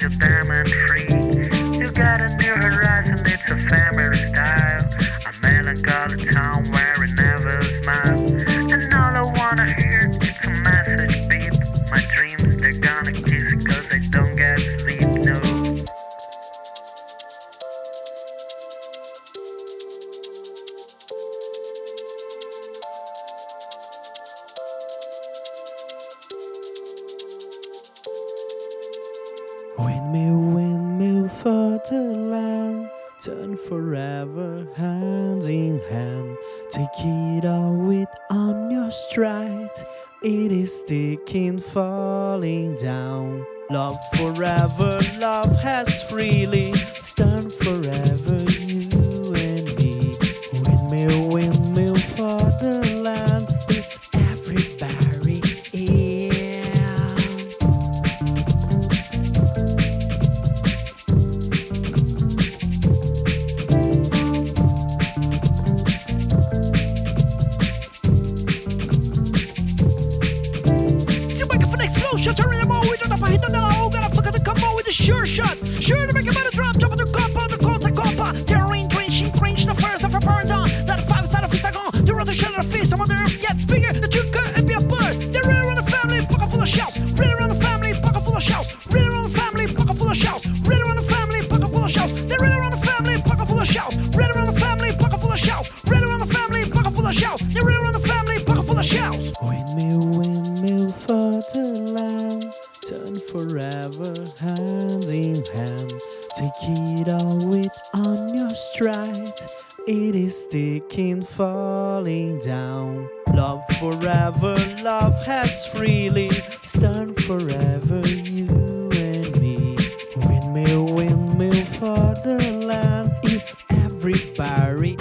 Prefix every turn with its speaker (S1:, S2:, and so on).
S1: you're diamond free. You got a new horizon, it's a family style. A melancholy town where it never smiles.
S2: Windmill, windmill, for the land, turn forever, hand in hand. Take it all with on your stride. It is sticking, falling down. Love forever, love has freely stand forever,
S3: back for the explosion, turn them all with the top, hit the low, gotta fuck the combo with the sure shot. Sure to make a better Feel it
S2: on your stride. It is sticking, falling down. Love forever, love has freely turned forever, you and me. Windmill, windmill for the land is everybody.